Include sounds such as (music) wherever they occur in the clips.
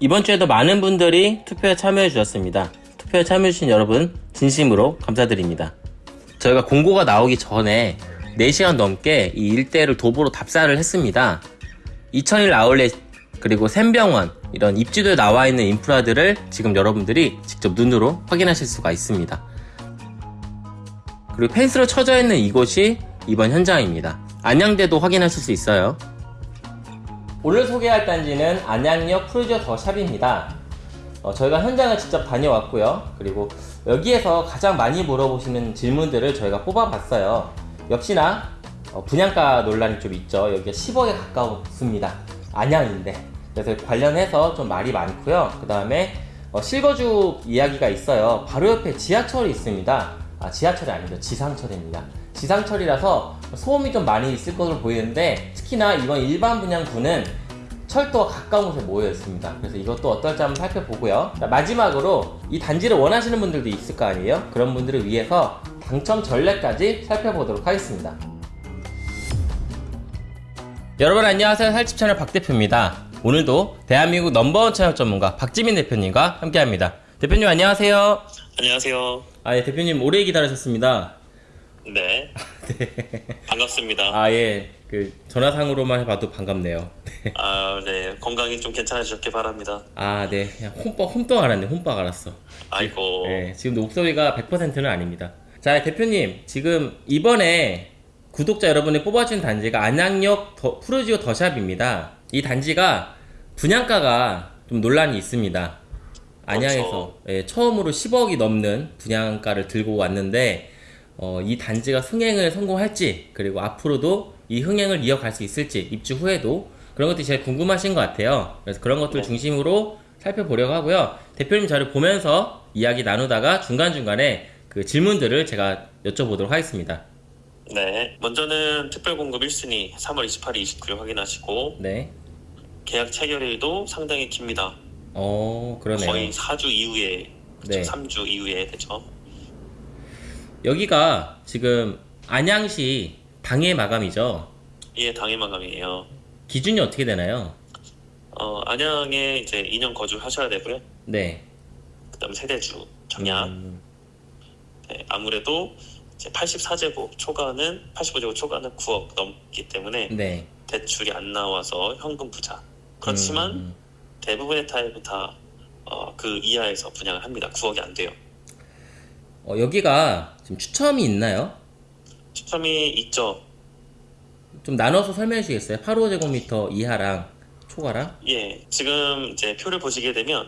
이번 주에도 많은 분들이 투표에 참여해 주셨습니다. 투표에 참여해 주신 여러분 진심으로 감사드립니다. 저희가 공고가 나오기 전에 4시간 넘게 이 일대를 도보로 답사를 했습니다. 2001 아울렛 그리고 샘병원 이런 입지도에 나와 있는 인프라들을 지금 여러분들이 직접 눈으로 확인하실 수가 있습니다. 그리고 펜스로 쳐져 있는 이곳이 이번 현장입니다. 안양대도 확인하실 수 있어요. 오늘 소개할 단지는 안양역 프로지오 더샵입니다. 어, 저희가 현장을 직접 다녀왔고요. 그리고 여기에서 가장 많이 물어보시는 질문들을 저희가 뽑아봤어요. 역시나 어, 분양가 논란이 좀 있죠. 여기가 10억에 가까웠습니다. 안양인데. 그래서 관련해서 좀 말이 많고요. 그 다음에 어, 실거주 이야기가 있어요. 바로 옆에 지하철이 있습니다. 아, 지하철이 아니죠. 지상철입니다. 지상철이라서 소음이 좀 많이 있을 것으로 보이는데 특히나 이번 일반 분양구는 철도와 가까운 곳에 모여 있습니다. 그래서 이것도 어떨지 한번 살펴보고요. 자, 마지막으로 이 단지를 원하시는 분들도 있을 거 아니에요? 그런 분들을 위해서 당첨 전략까지 살펴보도록 하겠습니다. 여러분 안녕하세요. 살집 채널 박 대표입니다. 오늘도 대한민국 넘버원 채널 전문가 박지민 대표님과 함께합니다. 대표님 안녕하세요. 안녕하세요. 아, 예, 대표님 오래 기다리셨습니다. 네. (laughs) 반갑습니다. 아, 예. 그 전화상으로만 해봐도 반갑네요. 아, 네. 건강이 좀 괜찮아지셨길 바랍니다. 아, 네. 그냥 홈뻑 홈떡 알았네. 홈뻑 알았어. 아이고. 네, 지금도 목소리가 100%는 아닙니다. 자, 대표님, 지금 이번에 구독자 여러분이 뽑아준 단지가 안양역 더, 프로지오 더샵입니다. 이 단지가 분양가가 좀 논란이 있습니다. 안양에서 예, 처음으로 10억이 넘는 분양가를 들고 왔는데 어, 이 단지가 흥행을 성공할지 그리고 앞으로도 이 흥행을 이어갈 수 있을지 입주 후에도 그런 것들이 제일 궁금하신 것 같아요. 그래서 그런 것들 네. 중심으로 살펴보려고 하고요. 대표님 자료 보면서 이야기 나누다가 중간중간에 그 질문들을 제가 여쭤보도록 하겠습니다. 네. 먼저는 특별공급 1순위 3월 28일, 29일 확인하시고 네. 계약 체결일도 상당히 깁니다. 어, 그러네요. 거의 4주 이후에 그쵸? 네. 3주 이후에 되죠. 여기가 지금 안양시 당해 마감이죠. 예, 당일 마감이에요. 기준이 어떻게 되나요? 어, 안양에 이제 2년 거주하셔야 되고요. 네. 그다음에 세대주 정약. 음, 네, 아무래도 이제 84제곱 초과는 85제곱 초과는 9억 넘기 때문에 네. 대출이 안 나와서 현금 부자. 그렇지만 음, 대부분의 타입은 다 어, 그 이하에서 분양을 합니다. 9억이 안 돼요. 어, 여기가 지금 추첨이 있나요? 추첨이 있죠. 좀 나눠서 설명해 주시겠어요? 85제곱미터 이하랑 초과랑? 예, 지금 이제 표를 보시게 되면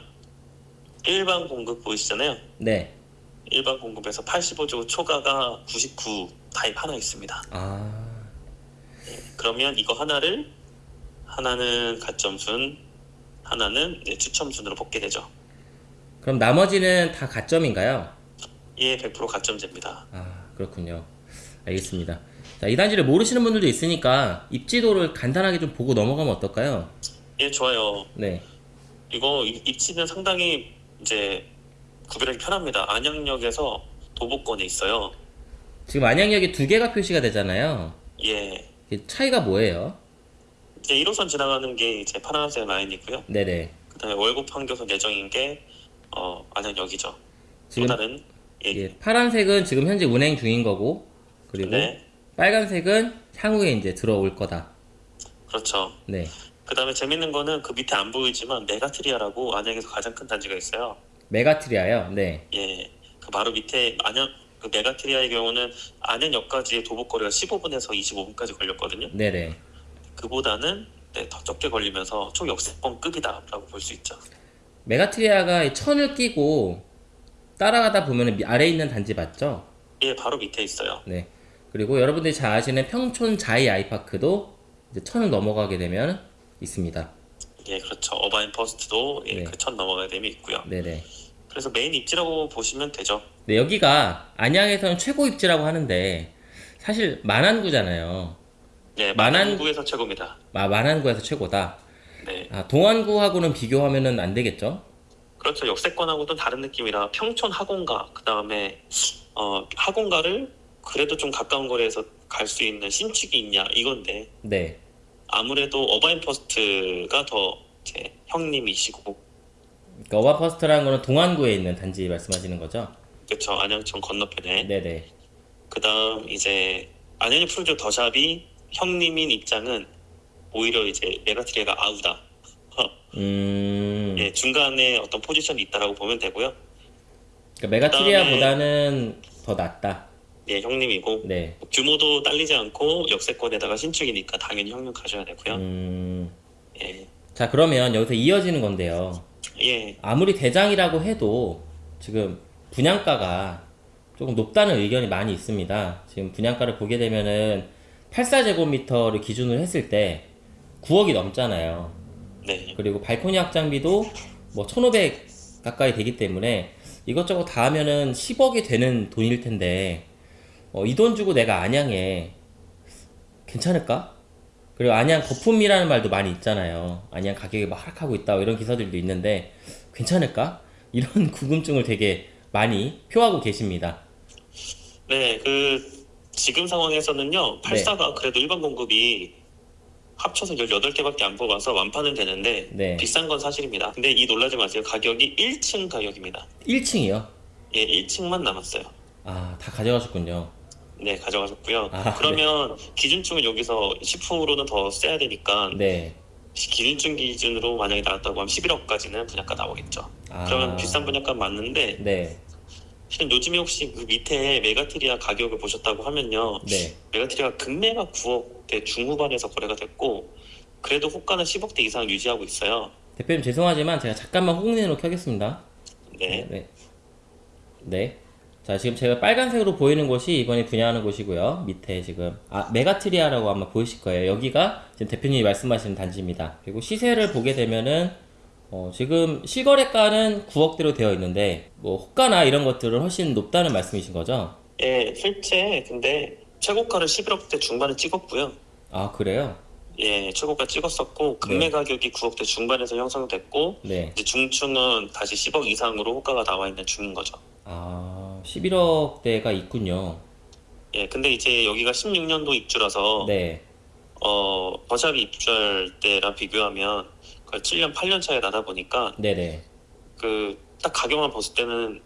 일반 공급 보이시잖아요. 네. 일반 공급에서 85제곱 초과가 99 타입 하나 있습니다. 아, 그러면 이거 하나를 하나는 가점순, 하나는 추첨순으로 뽑게 되죠. 그럼 나머지는 다 가점인가요? 예, 100% 가점제입니다. 아, 그렇군요. 알겠습니다. 자, 이 단지를 모르시는 분들도 있으니까 입지도를 간단하게 좀 보고 넘어가면 어떨까요? 예, 좋아요. 네. 이거 입- 입지는 상당히 이제 구별하기 편합니다. 안양역에서 도보권에 있어요. 지금 안양역에 두 개가 표시가 되잖아요. 예. 이게 차이가 뭐예요? 이제 1호선 지나가는 게 이제 파란색 라인이고요. 네네. 그다음에 월곡 판교선 예정인 게 어, 안양역이죠. 지금 또 다른 예. 예, 파란색은 지금 현재 운행 중인 거고, 그리고 네. 빨간색은 향후에 이제 들어올 거다. 그렇죠. 네. 그 다음에 재밌는 거는 그 밑에 안 보이지만 메가트리아라고 안양에서 가장 큰 단지가 있어요. 메가트리아요. 네. 예. 그 바로 밑에 안양 그 메가트리아의 경우는 안양역까지의 도보거리가 15분에서 25분까지 걸렸거든요. 네네. 그보다는 네, 더 적게 걸리면서 초역세권급이다라고 볼 수 있죠. 메가트리아가 이 천을 끼고 따라가다 보면 은 아래에 있는 단지 맞죠? 예, 바로 밑에 있어요. 네. 그리고 여러분들이 잘 아시는 평촌 자이 아이파크도 이제 천을 넘어가게 되면 있습니다. 예, 그렇죠. 어바인 퍼스트도 예, 네. 그 천 넘어가게 되면 있고요. 네네. 그래서 메인 입지라고 보시면 되죠. 네, 여기가 안양에서는 최고 입지라고 하는데 사실 만안구잖아요. 예, 만안- 만안구에서 최고입니다. 아, 만안구에서 최고다. 네, 아, 동안구하고는 비교하면은 안 되겠죠? 그렇죠. 역세권하고는 다른 느낌이라 평촌 학원가 그 다음에 어, 학원가를 그래도 좀 가까운 거리에서 갈 수 있는 신축이 있냐 이건데 네. 아무래도 어바인 퍼스트가 더 제 형님이시고 그러니까 어바인 퍼스트라는 거는 동안구에 있는 단지 말씀하시는 거죠? 그쵸 안양시청 건너편에 네네. 그 다음 이제 안양역 프로젝트 더샵이 형님인 입장은 오히려 이제 메가트리아가 아우다 음. 예 중간에 어떤 포지션이 있다라고 보면 되고요 그러니까 메가트리아보다는 더 낫다. 예 형님이고 네. 규모도 딸리지 않고 역세권에다가 신축이니까 당연히 형님 가셔야 되고요 음. 예. 자, 그러면 여기서 이어지는 건데요. 예, 아무리 대장이라고 해도 지금 분양가가 조금 높다는 의견이 많이 있습니다. 지금 분양가를 보게 되면은 84제곱미터를 기준으로 했을 때 9억이 넘잖아요. 네, 그리고 발코니 확장비도 뭐 1,500 가까이 되기 때문에 이것저것 다 하면은 10억이 되는 돈일 텐데 어, 이 돈 주고 내가 안양에 괜찮을까? 그리고 안양 거품이라는 말도 많이 있잖아요. 안양 가격이 막 하락하고 있다 이런 기사들도 있는데 괜찮을까? 이런 (laughs) 궁금증을 되게 많이 표하고 계십니다. 네, 그 지금 상황에서는요, 84가 그래도 일반 공급이 합쳐서 18개밖에 안 뽑아서 완판은 되는데 네. 비싼 건 사실입니다. 근데 이 놀라지 마세요. 가격이 1층 가격입니다. 1층이요? 예, 1층만 남았어요. 아, 다 가져가셨군요. 네, 가져가셨고요. 아, 그러면 기준층은 여기서 10%는 더 세야 되니까 네. 기준층 기준으로 만약에 나왔다고 하면 11억까지는 분양가 나오겠죠. 아. 그러면 비싼 분양가 맞는데 네. 실은 요즘에 혹시 그 밑에 메가트리아 가격을 보셨다고 하면요. 네. 메가트리아 급매가 9억대 중후반에서 거래가 됐고 그래도 호가는 10억대 이상 유지하고 있어요. 대표님 죄송하지만 제가 잠깐만 홍린으로 켜겠습니다. 네. 네. 네. 자, 지금 제가 빨간색으로 보이는 곳이 이번에 분양하는 곳이고요. 밑에 지금, 아, 메가트리아라고 아마 보이실 거예요. 여기가 지금 대표님이 말씀하시는 단지입니다. 그리고 시세를 보게 되면은, 어, 지금 실거래가는 9억대로 되어 있는데, 뭐, 호가나 이런 것들은 훨씬 높다는 말씀이신 거죠? 예, 실제 근데 최고가를 11억대 중반에 찍었고요. 아, 그래요? 예, 최고가 찍었었고 금매 네. 가격이 9억대 중반에서 형성됐고 네. 이제 중층은 다시 10억 이상으로 호가가 나와 있는 중인 거죠. 아, 11억대가 있군요. 예, 근데 이제 여기가 16년도 입주라서 네. 어 버샵이 입주할 때랑 비교하면 거의 7년 8년 차이 나다 보니까 네네. 그 딱 가격만 봤을 때는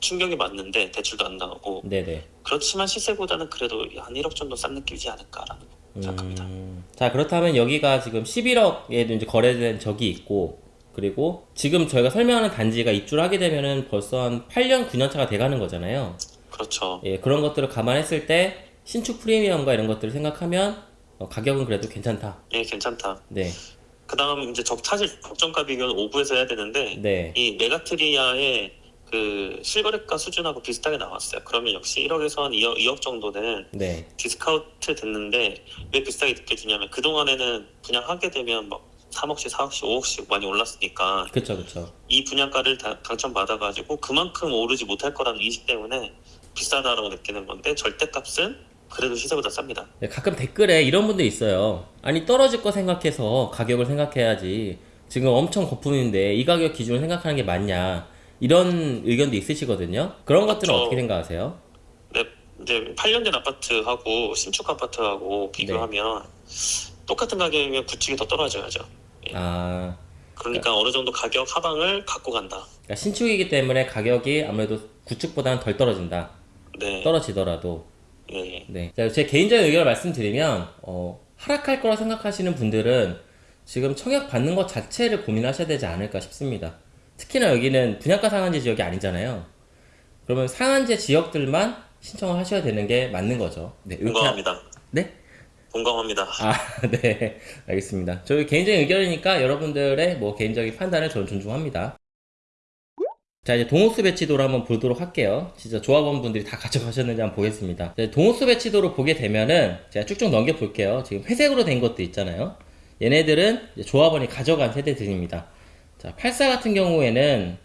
충격이 맞는데 대출도 안 나오고 네네. 그렇지만 시세보다는 그래도 한 1억 정도 싼 느낌이지 않을까라는 생각합니다. 음, 자 그렇다면 여기가 지금 11억에도 이제 거래된 적이 있고 그리고 지금 저희가 설명하는 단지가 입주를 하게 되면은 벌써 한 8년 9년 차가 돼가는 거잖아요. 그렇죠. 예, 그런 것들을 감안했을 때 신축 프리미엄과 이런 것들을 생각하면 어, 가격은 그래도 괜찮다. 예, 괜찮다. 네, 그 다음 이제 적 사실 적정가 비교는 5부에서 해야 되는데 네, 이 메가트리아의 그 실거래가 수준하고 비슷하게 나왔어요. 그러면 역시 1억에서 한 2억, 2억 정도는 네, 디스카운트 됐는데 왜 비싸게 느껴지냐면 그동안에는 분양하게 되면 막 3억씩, 4억씩, 5억씩 많이 올랐으니까 그쵸, 그쵸. 이 분양가를 다- 당첨받아가지고 그만큼 오르지 못할 거라는 인식 때문에 비싸다라고 느끼는 건데 절대값은 그래도 시세보다 쌉니다. 네, 가끔 댓글에 이런 분들이 있어요. 아니 떨어질 거 생각해서 가격을 생각해야지. 지금 엄청 거품인데 이 가격 기준을 생각하는 게 맞냐? 이런 의견도 있으시거든요. 그런 것들은. 어떻게 생각하세요? 근데 이제 8년 된 아파트하고 신축 아파트하고 비교하면 똑같은 가격이면 구축이 더 떨어져야죠. 아, 그러니까 어느 정도 가격 하방을 갖고 간다. 그러니까 신축이기 때문에 가격이 아무래도 구축보다는 덜 떨어진다. 네. 떨어지더라도. 예. 네. 자, 제 개인적인 의견을 말씀드리면, 어, 하락할 거라 생각하시는 분들은 지금 청약 받는 것 자체를 고민하셔야 되지 않을까 싶습니다. 특히나 여기는 분양가 상한제 지역이 아니잖아요. 그러면 상한제 지역들만 신청을 하셔야 되는 게 맞는 거죠. 네. 공감합니다. 네? 공감합니다. 아, (laughs) 네. 알겠습니다. 저희 개인적인 의견이니까 여러분들의 뭐 개인적인 판단을 저는 존중합니다. 자, 이제 동호수 배치도를 한번 보도록 할게요. 진짜 조합원분들이 다 (laughs) 가져가셨는지 한번 보겠습니다. 자, 동호수 배치도를 보게 되면은 제가 쭉쭉 넘겨 볼게요. 지금 회색으로 된 것도 있잖아요. 얘네들은 조합원이 가져간 세대들입니다. 자, 84 같은 경우에는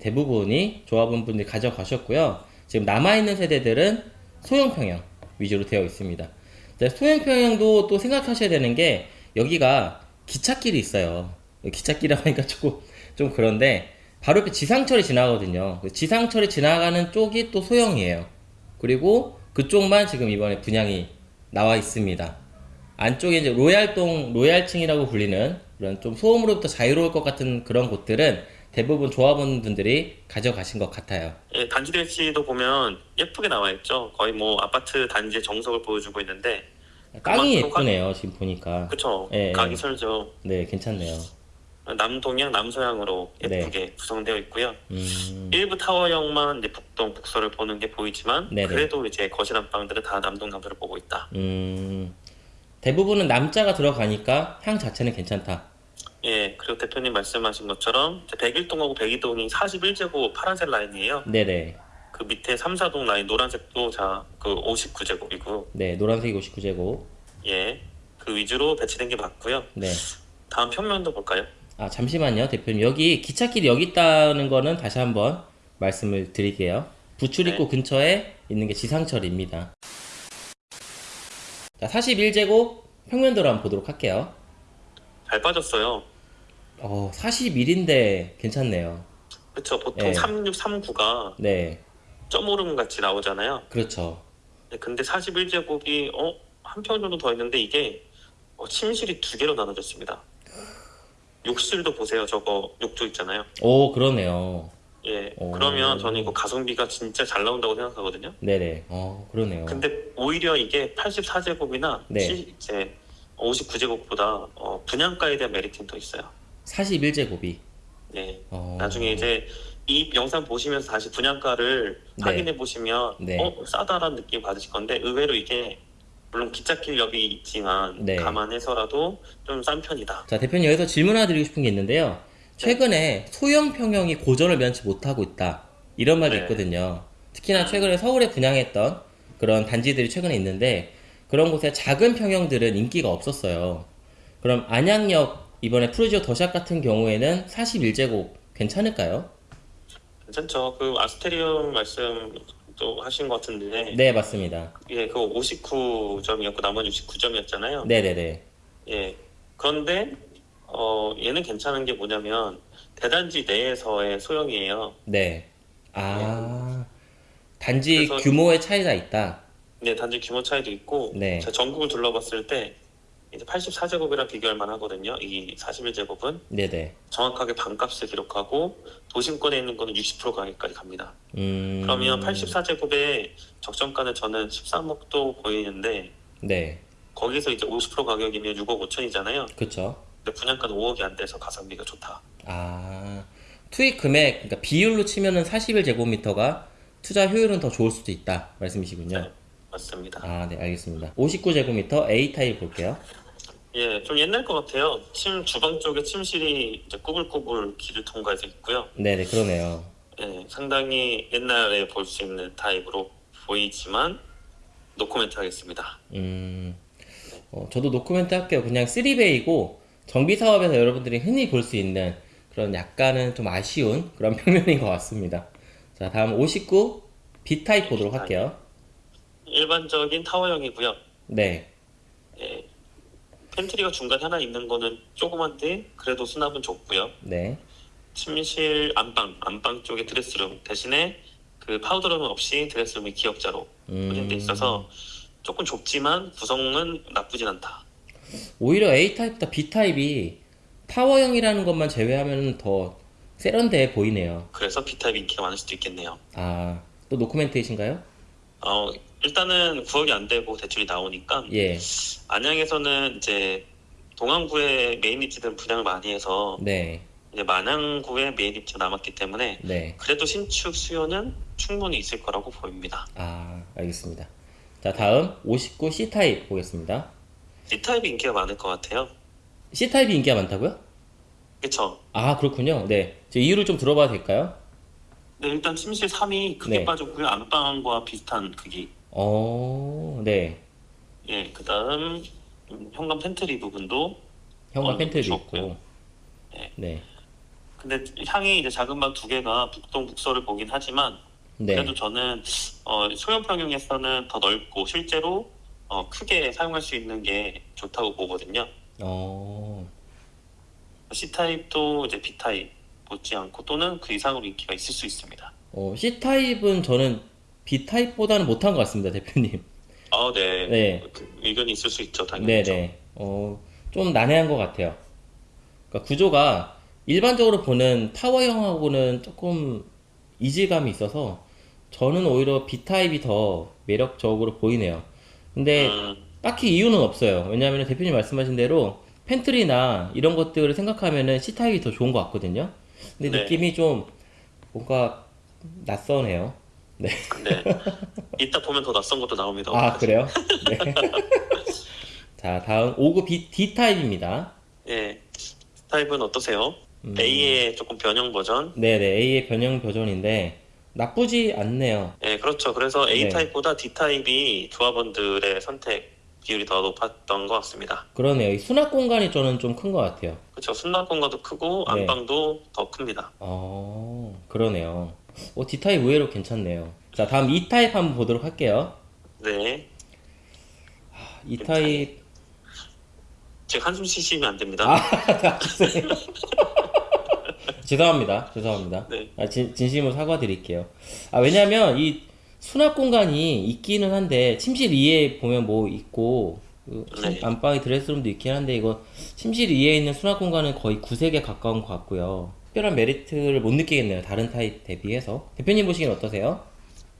대부분이 조합원분들이 가져가셨고요. 지금 남아있는 세대들은 소형 평형 위주로 되어 있습니다. 자, 소형 평형도 또 생각하셔야 되는 게 여기가 기찻길이 있어요. 기찻길이라고 하니까 조금 좀 그런데 바로 옆에 지상철이 지나가거든요. 그 지상철이 지나가는 쪽이 또 소형이에요. 그리고 그쪽만 지금 이번에 분양이 나와 있습니다. 안쪽에 이제 로얄동, 로얄층이라고 불리는 그런 좀 소음으로부터 자유로울 것 같은 그런 곳들은 대부분 조합원분들이 가져가신 것 같아요. 예, 단지 배치도 보면 예쁘게 나와 있죠. 거의 뭐 아파트 단지의 정석을 보여주고 있는데, 땅이 예쁘네요, 지금 보니까. 그쵸? 예, 각이 예. 서죠. 네, 괜찮네요. 남동향, 남서향으로 네. 예쁘게 구성되어 있고요. 음, 일부 타워형만 이제 북동, 북서를 보는 게 보이지만, 네네. 그래도 이제 거실 안방들은 다 남동, 남서를 보고 있다. 음, 대부분은 남자가 들어가니까 향 자체는 괜찮다. 예, 그리고 대표님 말씀하신 것처럼 101동하고 102동이 41제곱 파란색 라인이에요. 네네. 그 밑에 3, 4동 라인 노란색도 자, 그 59제곱이고, 네, 노란색이 59제곱. 예, 그 위주로 배치된 게 맞고요. 네. 다음 평면도 볼까요? 아, 잠시만요, 대표님. 여기 기찻길이 여기 있다는 거는 다시 한번 말씀을 드릴게요. 부출입구 근처에 있는 게 지상철입니다. 자, 41제곱 평면도로 한번 보도록 할게요. 잘 빠졌어요. 어, 41인데 괜찮네요. 그쵸, 보통 예. 3639가 네, 점오름 같이 나오잖아요. 그렇죠. 네, 근데 41제곱이 어, 한 평 정도 더 있는데 이게 어, 침실이 두 개로 나눠졌습니다. 욕실도 보세요. 저거 욕조 있잖아요. 오, 그러네요. 예. 오. 그러면 저는 이거 가성비가 진짜 잘 나온다고 생각하거든요. 네네. 어, 그러네요. 근데 오히려 이게 84제곱이나 네. 이제 59제곱보다 어, 분양가에 대한 메리트는 더 있어요. 41제곱이. 예. 어... 나중에 이제 이 영상 보시면서 다시 분양가를 네. 확인해 보시면 네. 어 싸다라는 느낌 받으실 건데 의외로 이게 물론 기찻길역이 있지만 네. 감안해서라도 좀 싼 편이다. 자, 대표님 여기서 질문 하나 드리고 싶은 게 있는데요. 최근에 소형 평형이 고전을 면치 못하고 있다. 이런 말도 네. 있거든요. 특히나 최근에 서울에 분양했던 그런 단지들이 최근에 있는데 그런 곳에 작은 평형들은 인기가 없었어요. 그럼 안양역 이번에 프루지오 더샵 같은 경우에는 41제곱 괜찮을까요? 괜찮죠. 그 아스테리움 말씀 도 하신 것 같은데 네, 맞습니다. 예, 그 59점이었고 나머지 69점이었잖아요. 네네네. 예. 그런데 어 얘는 괜찮은 게 뭐냐면 대단지 내에서의 소형이에요. 네. 아, 단지 그래서- 규모의 차이가 있다. 네, 단지 규모 차이도 있고 네. 제가 전국을 둘러봤을 때 이제 84제곱이랑 비교할 만하거든요. 이 41제곱은 네네. 정확하게 반값을 기록하고 도심권에 있는 거는 60% 가격까지 갑니다. 음. 그러면 84제곱의 적정가는 저는 13억도 보이는데 네. 거기서 이제 50% 가격이면 6억 5천이잖아요. 그쵸. 근데 분양가는 5억이 안 돼서 가성비가 좋다. 아, 투입 금액, 그러니까 비율로 치면은 41제곱미터가 투자 효율은 더 좋을 수도 있다. 말씀이시군요. 네, 맞습니다. 아, 네, 알겠습니다. 59제곱미터 A 타입 볼게요. 예, 좀 옛날 것 같아요. 침 주방 쪽에 침실이 이제 꾸불꾸불 길을 통과해서 있고요. 네네, 그러네요. 예, 상당히 옛날에 볼 수 있는 타입으로 보이지만 노코멘트 하겠습니다. 음, 어, 저도 노코멘트 할게요. 그냥 3베이고, 정비 사업에서 여러분들이 흔히 볼 수 있는 그런 약간은 좀 아쉬운 그런 (laughs) 평면인 것 같습니다. 자, 다음 59 B 타입 보도록 할게요. 일반적인 타워형이고요. 네, 예, 팬트리가 중간에 하나 있는 거는 조그만데 그래도 수납은 좁고요. 네, 침실 안방, 안방 쪽에 드레스룸 대신에 그 파우더룸은 없이 드레스룸이 기역자로 포진돼 음, 있어서 조금 좁지만 구성은 나쁘진 않다. 오히려 A 타입보다 B 타입이 타워형이라는 것만 제외하면 더 세련돼 보이네요. 그래서 B타입 인기가 많을 수도 있겠네요. 아, 또 노코멘트이신가요? 어, 일단은 9억이 안 되고 대출이 나오니까 예, 안양에서는 이제 동안구에 메인 입지들은 분양을 많이 해서 네, 이제 만안구에 메인 입지가 남았기 때문에 네. 그래도 신축 수요는 충분히 있을 거라고 보입니다. 아, 알겠습니다. 자, 다음 59 C 타입 보겠습니다. C타입이 인기가 많을 것 같아요. C 타입이 인기가 많다고요? 그쵸? 아, 그렇군요. 네. 제 이유를 좀 들어봐도 될까요? 네, 일단 침실 3이 크게 네. 빠졌고요. 안방과 비슷한 크기. 어, 네. 예, 그 다음 현관 팬트리 부분도 현관 어, 팬트리도 좋고요. 있고. 네. 네. 근데 향이 이제 작은 방 두 개가 북동 북서를 보긴 하지만 네. 그래도 저는 어, 소형 평형에서는 더 넓고 실제로 어, 크게 사용할 수 있는 게 좋다고 보거든요. 어, C 타입도 이제 B 타입 못지 않고 또는 그 이상으로 인기가 있을 수 있습니다. 어, C 타입은 저는 B 타입보다는 못한 것 같습니다, 대표님. 아, 네. 네. 그 의견이 있을 수 있죠, 당연히. 네네. 어, 좀 난해한 것 같아요. 그러니까 구조가 일반적으로 보는 타워형하고는 조금 이질감이 있어서 저는 오히려 B타입이 더 매력적으로 보이네요. 근데 음, 딱히 이유는 없어요. 왜냐하면 대표님 말씀하신 대로 팬트리나 이런 것들을 생각하면은 C타입이 더 좋은 것 같거든요. 근데 네. 느낌이 좀 뭔가 낯서네요. 네. 네. 이따 보면 더 낯선 것도 나옵니다. 아, 그래요? 네. (laughs) 자, 다음 5급 B, D타입입니다. 예. 타입은 어떠세요? 음. A의 조금 변형 버전. 네네, A의 변형 버전인데 나쁘지 않네요. 예, 그렇죠. 그래서 A 네. 타입보다 D 타입이 조합원들의 선택 비율이 더 높았던 것 같습니다. 그러네요. 이 수납 공간이 저는 좀 큰 것 같아요. 그렇죠. 수납 공간도 크고 네. 안방도 더 큽니다. 어, 그러네요. 오, D타입 의외로 괜찮네요. 자, 다음 E타입 한번 보도록 할게요. 네. E타입, 지금 한숨 쉬시면 안 됩니다. 아, (laughs) 죄송합니다. 죄송합니다. 네. 아, 진, 진심으로 사과드릴게요. 아, 왜냐면 이 수납 공간이 있기는 한데, 침실 2에 보면 뭐 있고, 그 침- 네. 안방에 드레스룸도 있긴 한데, 이거 침실 2에 있는 수납 공간은 거의 구색에 가까운 것 같고요. 특별한 메리트를 못 느끼겠네요. 다른 타입 대비해서. 대표님 보시기엔 어떠세요?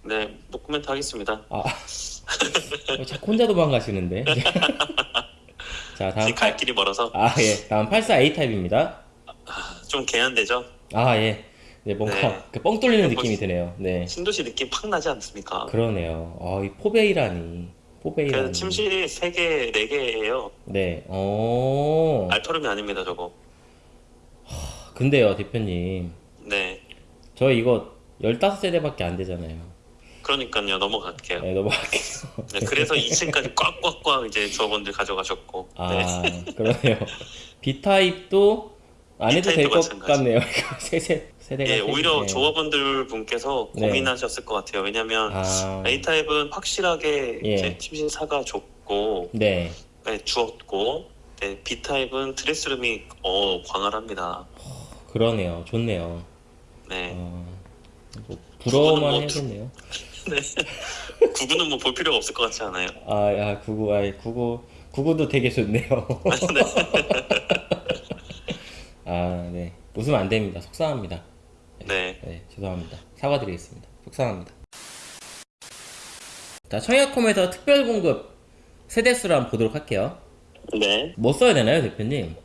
네, 노코멘트 하겠습니다. 아, 어, 자꾸 혼자 도망가시는데. (laughs) 자, 다음 갈 길이 멀어서 아, 예. 다음 84A 타입입니다. 좀 개안되죠? 아, 예. 네, 뭔가 네. 그 뻥 뚫리는 뭐, 느낌이 드네요. 네. 신도시 느낌 팍 나지 않습니까? 그러네요. 아, 이 포베이라니. 포베이라니. 그래서 침실이 3개, 4개예요. 네. 어. 알토름이 아닙니다, 저거. 근데요, 대표님. 네. 저 이거 15세대밖에 안 되잖아요. 그러니까요, 넘어갈게요. 네, 넘어갈게요. 네, 그래서 2층까지 꽉꽉꽉 이제 조합원들 가져가셨고. 네. 아, 그러네요. B타입도 안 해도 될 것. 같네요. 이거 세, 세, 세대가. 예, 세- 오히려 네. 조합원들 분께서 네. 고민하셨을 것 같아요. 왜냐면 아, A 타입은 확실하게 예. 이제 침실사가 좁고 네. 네, 주었고 네, B 타입은 드레스룸이 어 광활합니다. 그러네요. 좋네요. 네, 어, 뭐 부러워만 뭐 해야겠네요. 구구는 (laughs) 뭐 볼 필요가 없을 것 같지 않아요? 아, 야, 구구, 아, 구구, 구구도 되게 좋네요. (laughs) 아, 네. 웃으면 안 됩니다. 속상합니다. 네, 네, 죄송합니다. 사과드리겠습니다. 속상합니다. 자, 청약홈에서 특별 공급 세대수를 한번 보도록 할게요. 네. 뭐 써야 되나요, 대표님?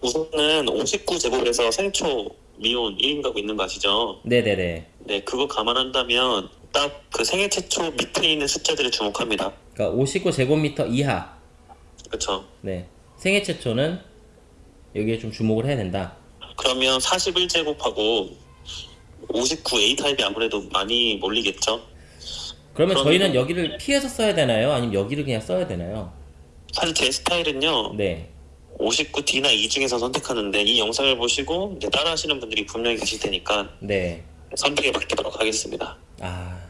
우선은 59제곱에서 생초 미온 1인 가구 있는 거 아시죠? 네네네. 네, 그거 감안한다면 딱 그 생애 최초 밑에 있는 숫자들을 주목합니다. 그러니까 59제곱미터 이하. 그렇죠? 네. 생애 최초는 여기에 좀 주목을 해야 된다. 그러면 41제곱하고 59A 타입이 아무래도 많이 몰리겠죠? 그러면 그러면- 저희는 여기를 피해서 써야 되나요? 아니면 여기를 그냥 써야 되나요? 사실 제 스타일은요. 네. 59D나 E 중에서 선택하는데 이 영상을 보시고 이제 따라하시는 분들이 분명히 계실 테니까 네. 선택에 맡기도록 하겠습니다. 아,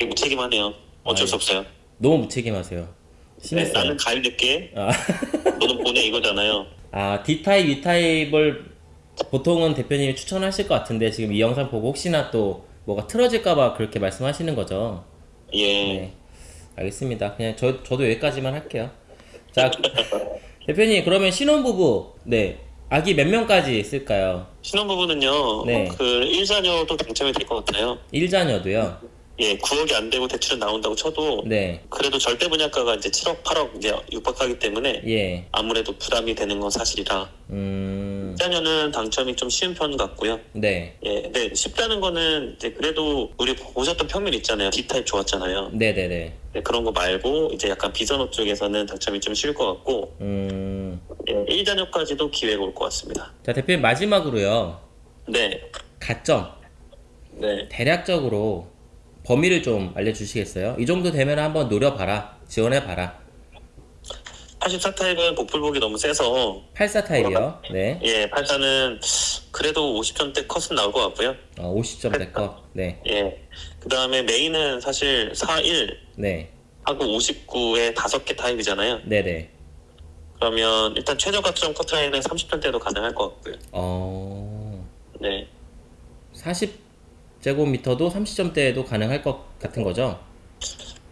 무책임하네요. 어쩔 아, 수 없어요. 너무 무책임하세요. 네, 심했어요. 나는 가일 늦게 아, (laughs) 너는 보내 이거잖아요. 아, D타입, E타입을 보통은 대표님이 추천하실 것 같은데 지금 이 영상 보고 혹시나 또 뭐가 틀어질까봐 그렇게 말씀하시는 거죠? 예. 네. 알겠습니다. 그냥 저, 저도 여기까지만 할게요. 자, (laughs) 대표님, 그러면 신혼부부, 네. 아기 몇 명까지 있을까요? 신혼부부는요. 네. 그 1자녀도 당첨이 될 것 같아요. 1자녀도요? 예, 9억이 안 되고 대출은 나온다고 쳐도 네. 그래도 절대 분양가가 이제 7억, 8억 이제 육박하기 때문에 예. 아무래도 부담이 되는 건 사실이라 음, 1자녀는 당첨이 좀 쉬운 편 같고요. 네. 예, 네, 쉽다는 거는 이제 그래도 우리 보셨던 평면 있잖아요. D타입 좋았잖아요. 네네네. 네, 그런 거 말고 이제 약간 비전업 쪽에서는 당첨이 좀 쉬울 것 같고 음, 예, 1자녀까지도 기회가 올 것 같습니다. 자, 대표님, 마지막으로요. 네, 가점. 네, 대략적으로 범위를 좀 알려주시겠어요? 이 정도 되면 한번 노려봐라. 지원해봐라. 84 타입은 복불복이 너무 세서 84 타입이요. 네. 예, 84는 그래도 50점대 컷은 나올 것 같고요. 어, 50점대 거. 네. 예, 그 다음에 메인은 사실 41 네. 하고 59에 5개 타입이잖아요. 네 네. 그러면 일단 최저 가점 커트라인은 30점대도 가능할 것 같고요. 어, 네, 40 제곱미터도 30점대에도 가능할 것 같은 거죠?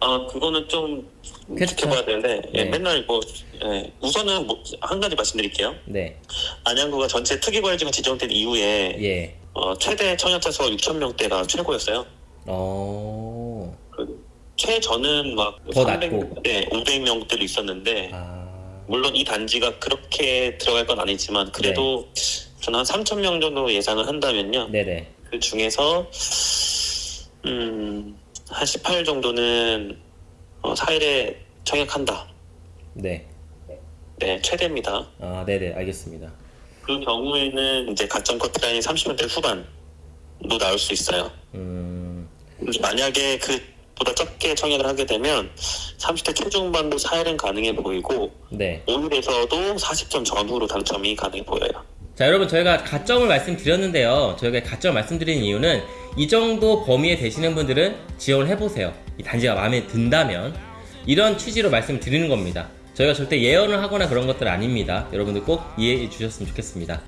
아 그거는 좀 그쵸. 지켜봐야 되는데 예, 네. 맨날 뭐 예, 우선은 뭐, 한 가지 말씀드릴게요. 네. 안양구가 전체 특이과열지가 지정된 이후에 예. 어, 최대 청약자 수가 6천 명대가 최고였어요. 어. 그 최저는 막더 300, 낮고. 네, 500명대도 있었는데 아. 물론 이 단지가 그렇게 들어갈 건 아니지만 그래도 저는 한 3천 명 정도 예상을 한다면요. 네네. 그 중에서 음, 한 18 정도는 어, 4일에 청약한다. 네. 네, 최대입니다. 아, 네네. 알겠습니다. 그 경우에는 이제 가점 커트라인이 30년대 후반도 나올 수 있어요. 음. 만약에 그보다 적게 청약을 하게 되면 30대 초중반도 4일은 가능해 보이고 네. 5일에서도 40점 전후로 당첨이 가능해 보여요. 자, 여러분, 저희가 가점을 말씀드렸는데요. 저희가 가점 말씀드린 이유는 이 정도 범위에 되시는 분들은 지원을 해보세요. 이 단지가 마음에 든다면. 이런 취지로 말씀드리는 겁니다. 저희가 절대 예언을 하거나 그런 것들 아닙니다. 여러분들 꼭 이해해 주셨으면 좋겠습니다.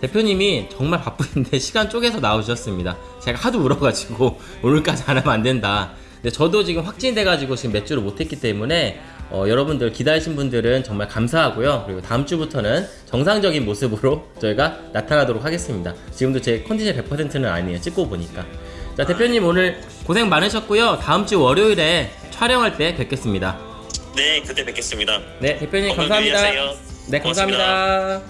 대표님이 정말 바쁘신데 (laughs) 시간 쪼개서 나오셨습니다. 제가 하도 울어가지고 (laughs) 오늘까지 안 하면 안 된다. 근데 저도 지금 확진돼가지고 지금 몇 주를 못했기 때문에 어, 여러분들 기다리신 분들은 정말 감사하고요. 그리고 다음 주부터는 정상적인 모습으로 (laughs) 저희가 나타나도록 하겠습니다. 지금도 제 컨디션 100%는 아니에요. 찍고 보니까. 자 대표님 오늘 고생 많으셨고요. 다음 주 월요일에 촬영할 때 뵙겠습니다. 네, 그때 뵙겠습니다. 네 대표님 감사합니다. 네 감사합니다.